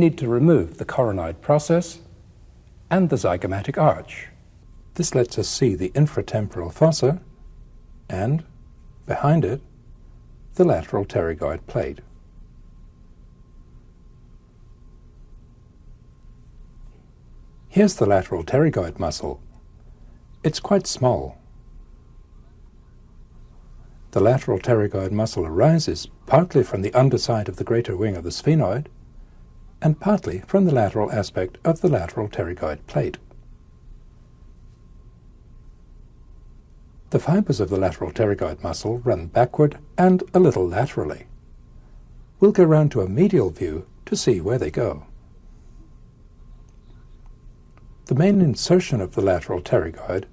need to remove the coronoid process and the zygomatic arch. This lets us see the infratemporal fossa and, behind it, the lateral pterygoid plate. Here's the lateral pterygoid muscle. It's quite small. The lateral pterygoid muscle arises partly from the underside of the greater wing of the sphenoid and partly from the lateral aspect of the lateral pterygoid plate. The fibers of the lateral pterygoid muscle run backward and a little laterally. We'll go round to a medial view to see where they go. The main insertion of the lateral pterygoid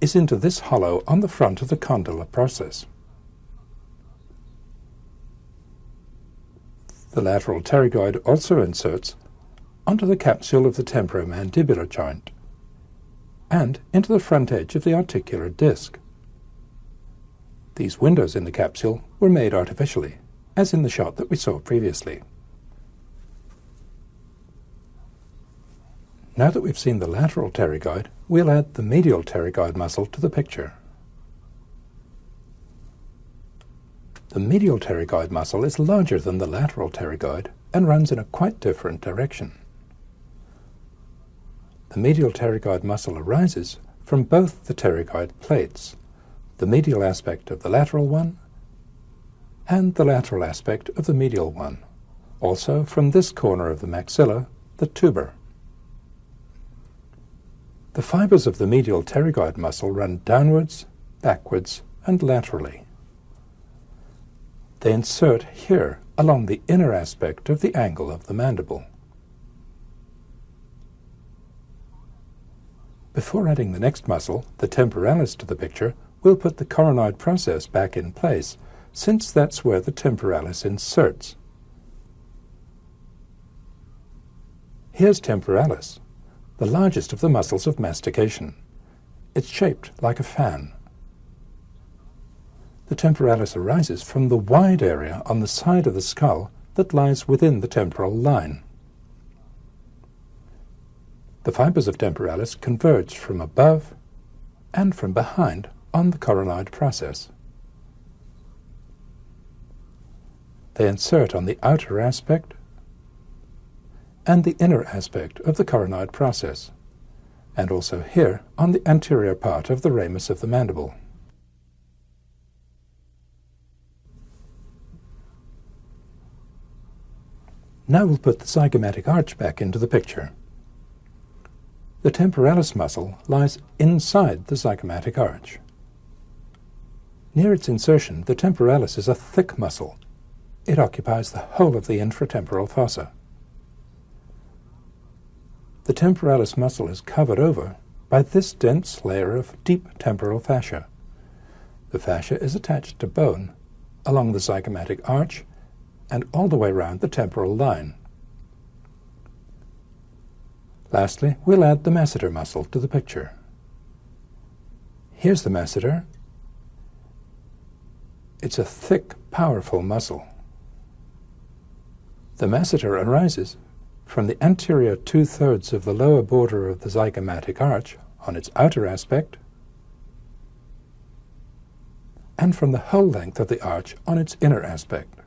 is into this hollow on the front of the condylar process. The lateral pterygoid also inserts onto the capsule of the temporomandibular joint and into the front edge of the articular disc. These windows in the capsule were made artificially, as in the shot that we saw previously. Now that we've seen the lateral pterygoid, we'll add the medial pterygoid muscle to the picture. The medial pterygoid muscle is larger than the lateral pterygoid and runs in a quite different direction. The medial pterygoid muscle arises from both the pterygoid plates, the medial aspect of the lateral one and the lateral aspect of the medial one, also from this corner of the maxilla, the tuber. The fibers of the medial pterygoid muscle run downwards, backwards, and laterally. They insert here along the inner aspect of the angle of the mandible. Before adding the next muscle, the temporalis, to the picture, we'll put the coronoid process back in place, since that's where the temporalis inserts. Here's temporalis the largest of the muscles of mastication. It's shaped like a fan. The temporalis arises from the wide area on the side of the skull that lies within the temporal line. The fibers of temporalis converge from above and from behind on the coronoid process. They insert on the outer aspect and the inner aspect of the coronoid process, and also here on the anterior part of the ramus of the mandible. Now we'll put the zygomatic arch back into the picture. The temporalis muscle lies inside the zygomatic arch. Near its insertion, the temporalis is a thick muscle. It occupies the whole of the infratemporal fossa. The temporalis muscle is covered over by this dense layer of deep temporal fascia. The fascia is attached to bone along the zygomatic arch and all the way round the temporal line. Lastly, we'll add the masseter muscle to the picture. Here's the masseter. It's a thick, powerful muscle. The masseter arises from the anterior two-thirds of the lower border of the zygomatic arch on its outer aspect, and from the whole length of the arch on its inner aspect.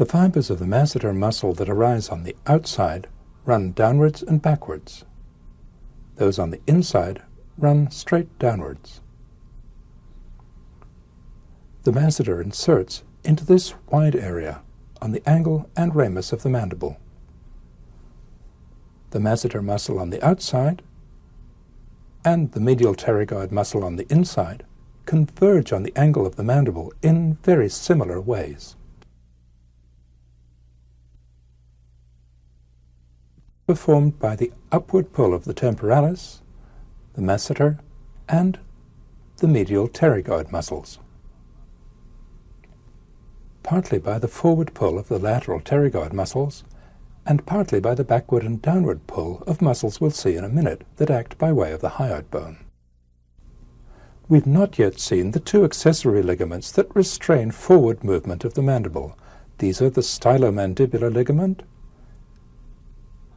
The fibers of the masseter muscle that arise on the outside run downwards and backwards. Those on the inside run straight downwards. The masseter inserts into this wide area on the angle and ramus of the mandible. The masseter muscle on the outside and the medial pterygoid muscle on the inside converge on the angle of the mandible in very similar ways. Performed by the upward pull of the temporalis, the masseter, and the medial pterygoid muscles partly by the forward pull of the lateral pterygoid muscles, and partly by the backward and downward pull of muscles we'll see in a minute that act by way of the hyoid bone. We've not yet seen the two accessory ligaments that restrain forward movement of the mandible, These are the stylomandibular ligament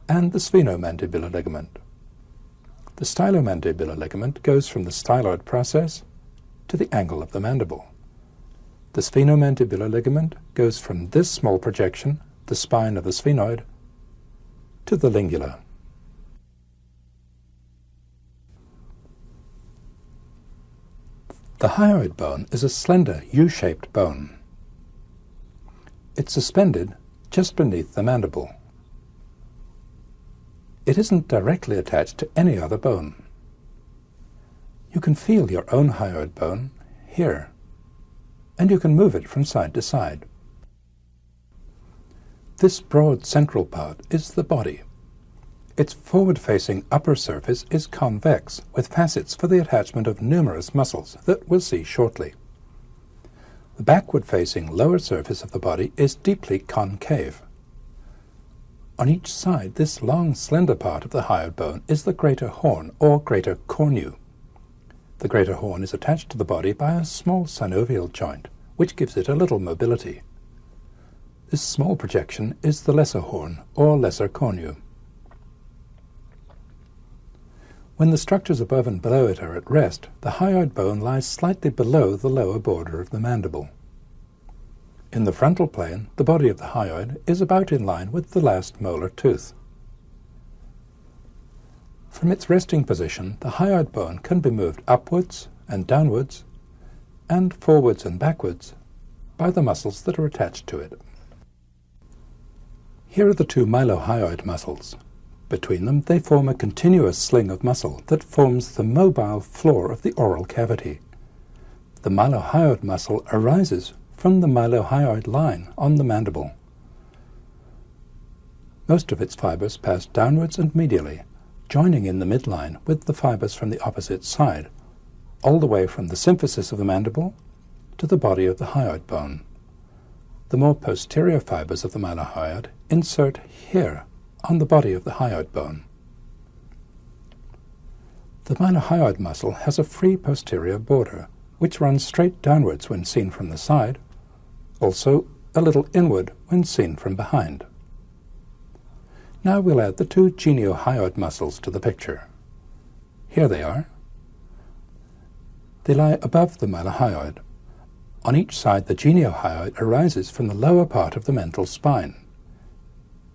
and the sphenomandibular ligament. The stylomandibular ligament goes from the styloid process to the angle of the mandible. The sphenomandibular ligament goes from this small projection, the spine of the sphenoid, to the lingula. The hyoid bone is a slender U-shaped bone. It's suspended just beneath the mandible. It isn't directly attached to any other bone. You can feel your own hyoid bone here, and you can move it from side to side. This broad central part is the body. Its forward-facing upper surface is convex, with facets for the attachment of numerous muscles that we'll see shortly. The backward-facing lower surface of the body is deeply concave. On each side, this long, slender part of the hyoid bone is the greater horn, or greater cornu. The greater horn is attached to the body by a small synovial joint, which gives it a little mobility. This small projection is the lesser horn, or lesser cornu. When the structures above and below it are at rest, the hyoid bone lies slightly below the lower border of the mandible. In the frontal plane, the body of the hyoid is about in line with the last molar tooth. From its resting position, the hyoid bone can be moved upwards and downwards, and forwards and backwards, by the muscles that are attached to it. Here are the two mylohyoid muscles, between them, they form a continuous sling of muscle that forms the mobile floor of the oral cavity. The mylohyoid muscle arises from the mylohyoid line on the mandible. Most of its fibers pass downwards and medially, joining in the midline with the fibers from the opposite side, all the way from the symphysis of the mandible to the body of the hyoid bone. The more posterior fibers of the mylohyoid insert here on the body of the hyoid bone. The mylohyoid muscle has a free posterior border, which runs straight downwards when seen from the side, also a little inward when seen from behind. Now we'll add the two geniohyoid muscles to the picture. Here they are. They lie above the mylohyoid. On each side the geniohyoid arises from the lower part of the mental spine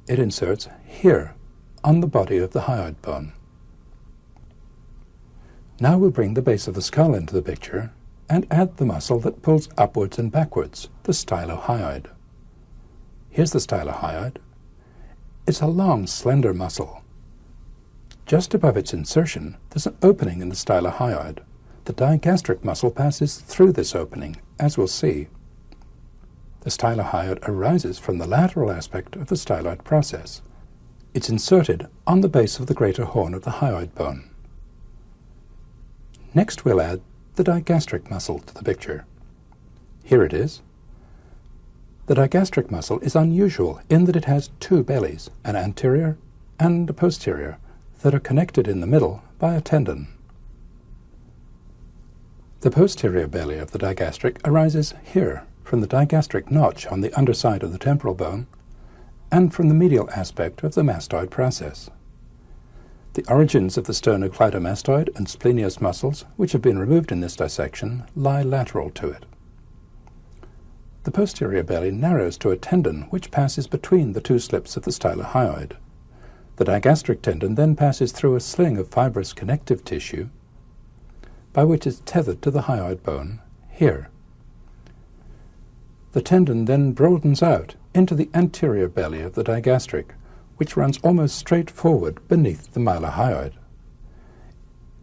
it inserts here on the body of the hyoid bone. Now we'll bring the base of the skull into the picture and add the muscle that pulls upwards and backwards, the stylohyoid. Here's the stylohyoid. It's a long, slender muscle. Just above its insertion, there's an opening in the stylohyoid. The digastric muscle passes through this opening, as we'll see. The stylohyoid arises from the lateral aspect of the styloid process. It's inserted on the base of the greater horn of the hyoid bone. Next we'll add the digastric muscle to the picture. Here it is. The digastric muscle is unusual in that it has two bellies, an anterior and a posterior, that are connected in the middle by a tendon. The posterior belly of the digastric arises here from the digastric notch on the underside of the temporal bone, and from the medial aspect of the mastoid process. The origins of the sternocleidomastoid and splenius muscles, which have been removed in this dissection, lie lateral to it. The posterior belly narrows to a tendon which passes between the two slips of the stylohyoid. The digastric tendon then passes through a sling of fibrous connective tissue by which it is tethered to the hyoid bone here. The tendon then broadens out into the anterior belly of the digastric, which runs almost straight forward beneath the mylohyoid.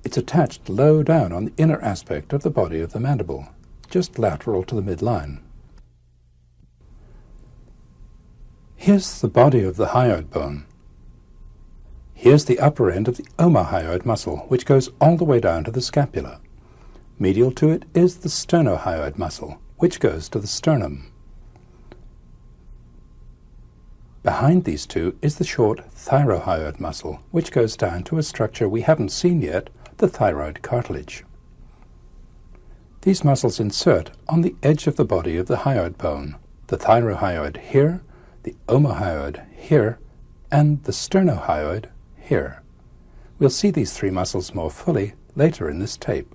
It's attached low down on the inner aspect of the body of the mandible, just lateral to the midline. Here's the body of the hyoid bone. Here's the upper end of the omohyoid muscle, which goes all the way down to the scapula. Medial to it is the sternohyoid muscle, which goes to the sternum. Behind these two is the short thyrohyoid muscle, which goes down to a structure we haven't seen yet, the thyroid cartilage. These muscles insert on the edge of the body of the hyoid bone, the thyrohyoid here, the omohyoid here, and the sternohyoid here. We'll see these three muscles more fully later in this tape.